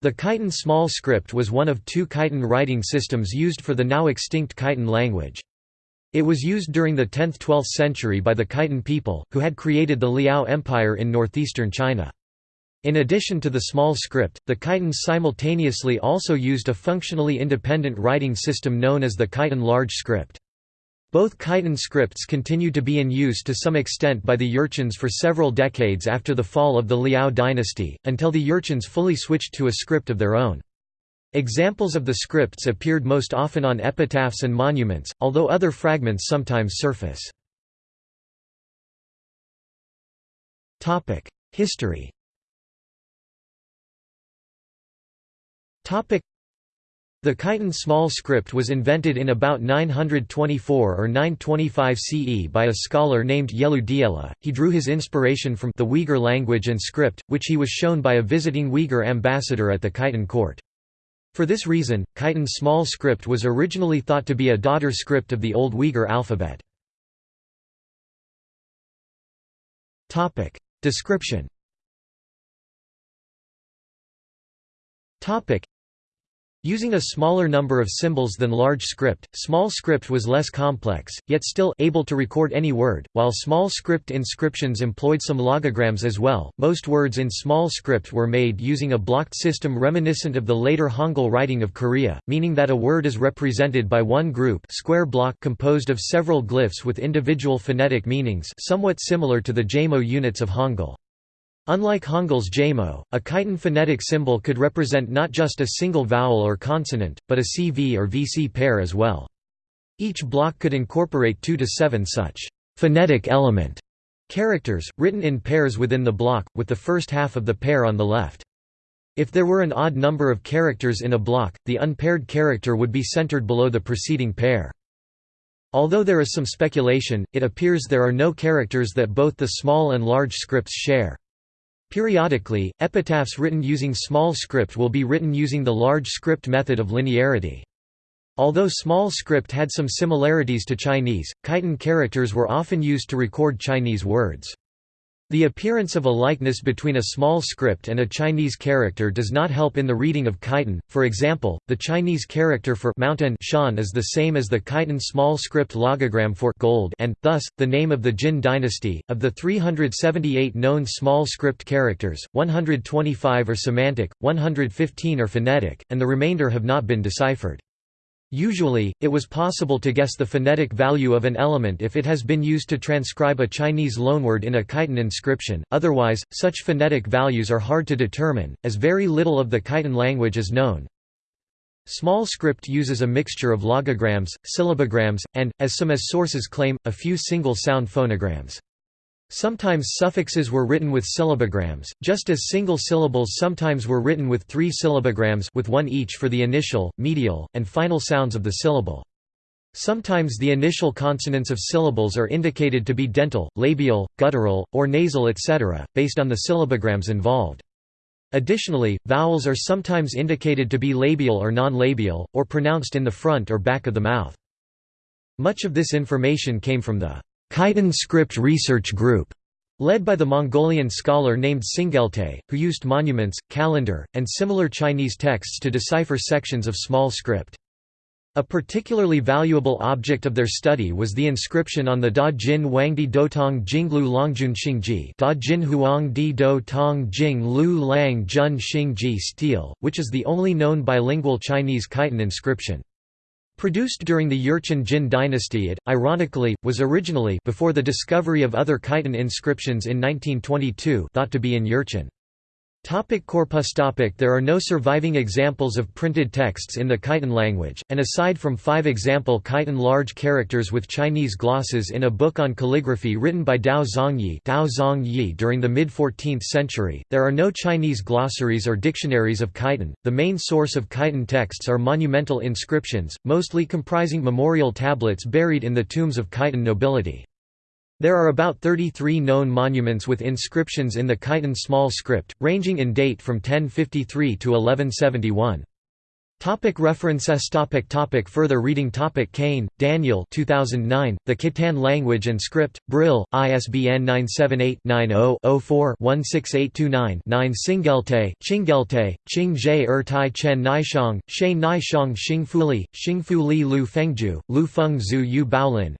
The Khitan small script was one of two Khitan writing systems used for the now extinct Khitan language. It was used during the 10th–12th century by the Khitan people, who had created the Liao Empire in northeastern China. In addition to the small script, the Khitans simultaneously also used a functionally independent writing system known as the Khitan large script. Both Khitan scripts continued to be in use to some extent by the Jurchens for several decades after the fall of the Liao dynasty, until the Jurchens fully switched to a script of their own. Examples of the scripts appeared most often on epitaphs and monuments, although other fragments sometimes surface. History the Khitan small script was invented in about 924 or 925 CE by a scholar named Yelu Diela. He drew his inspiration from the Uyghur language and script, which he was shown by a visiting Uyghur ambassador at the Khitan court. For this reason, Khitan small script was originally thought to be a daughter script of the Old Uyghur alphabet. Description Using a smaller number of symbols than large script, small script was less complex, yet still able to record any word, while small script inscriptions employed some logograms as well. Most words in small script were made using a blocked system reminiscent of the later Hangul writing of Korea, meaning that a word is represented by one group square block composed of several glyphs with individual phonetic meanings somewhat similar to the Jamo units of Hangul. Unlike Hangul's jamo, a Khitan phonetic symbol could represent not just a single vowel or consonant, but a CV or VC pair as well. Each block could incorporate two to seven such phonetic element characters, written in pairs within the block, with the first half of the pair on the left. If there were an odd number of characters in a block, the unpaired character would be centered below the preceding pair. Although there is some speculation, it appears there are no characters that both the small and large scripts share. Periodically, epitaphs written using small script will be written using the large script method of linearity. Although small script had some similarities to Chinese, Khitan characters were often used to record Chinese words. The appearance of a likeness between a small script and a Chinese character does not help in the reading of Khitan. For example, the Chinese character for mountain shan is the same as the Khitan small script logogram for gold and, thus, the name of the Jin dynasty. Of the 378 known small script characters, 125 are semantic, 115 are phonetic, and the remainder have not been deciphered. Usually, it was possible to guess the phonetic value of an element if it has been used to transcribe a Chinese loanword in a Khitan inscription, otherwise, such phonetic values are hard to determine, as very little of the Khitan language is known. Small script uses a mixture of logograms, syllabograms, and, as some as sources claim, a few single-sound phonograms. Sometimes suffixes were written with syllabograms, just as single syllables sometimes were written with three syllabograms with one each for the initial, medial, and final sounds of the syllable. Sometimes the initial consonants of syllables are indicated to be dental, labial, guttural, or nasal etc., based on the syllabograms involved. Additionally, vowels are sometimes indicated to be labial or non-labial, or pronounced in the front or back of the mouth. Much of this information came from the Khitan Script Research Group, led by the Mongolian scholar named Tsingelte, who used monuments, calendar, and similar Chinese texts to decipher sections of small script. A particularly valuable object of their study was the inscription on the Da Jin Huangdi Dotong Jinglu Longjun Xingji Da Jin Huang Di Do Tong Jing Lu Lang Jun Xingji stele, which is the only known bilingual Chinese Khitan inscription. Produced during the Jurchen Jin dynasty it, ironically, was originally before the discovery of other Khitan inscriptions in 1922 thought to be in Jurchen. Topic corpus topic There are no surviving examples of printed texts in the Khitan language, and aside from five example Khitan large characters with Chinese glosses in a book on calligraphy written by Tao Zongyi, Tao Zongyi during the mid-14th century, there are no Chinese glossaries or dictionaries of Khitan. The main source of Khitan texts are monumental inscriptions, mostly comprising memorial tablets buried in the tombs of Khitan nobility. There are about 33 known monuments with inscriptions in the Khitan small script, ranging in date from 1053 to 1171. Topic references topic topic Further reading topic Kane, Daniel 2009, The Khitan Language and Script, Brill, ISBN 978-90-04-16829-9 Singelte, Chingelte, Qingzhe Er Tai Chen Naishang, She Naishang Xingfuli, Xingfuli Lu Fengju, Lu Feng Zhu Yu Baolin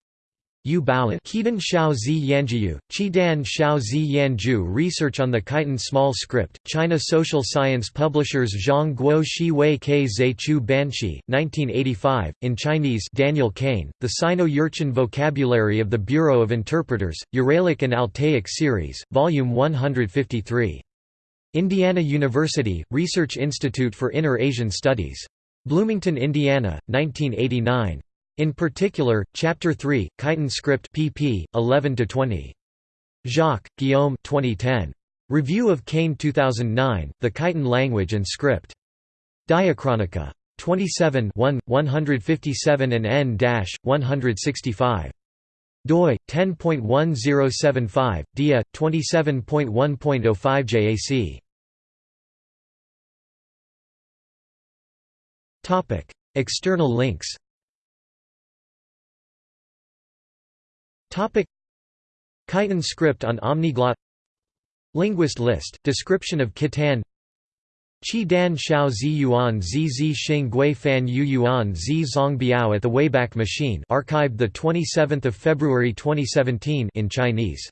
Yu Baolin Qidan Shao Zi Yanjiu, Qidan Shao Zi Yanju Research on the Khitan Small Script, China Social Science Publishers Zhang Guo Shi Wei Ke Zhe Chu Banshi, 1985, in Chinese Daniel Kane, The Sino-Jurchen Vocabulary of the Bureau of Interpreters, Uralic and Altaic Series, Volume 153. Indiana University, Research Institute for Inner Asian Studies. Bloomington, Indiana, 1989. In particular, Chapter 3, Khitan Script pp. 11–20. Jacques, Guillaume 2010. Review of Kane 2009, The Khitan Language and Script. Diachronica. 27 1, 157 and n-165 doi 10.1075 dia 27.1.05 JAC topic external links Topic. Khitan script on Omniglot Linguist list, description of Khitan. Qi Dan Xiao Zi Yuan Zi Zi Xing Gui Fan Yu Yuan Zi Zong Biao at the Wayback Machine archived 27 February 2017 in Chinese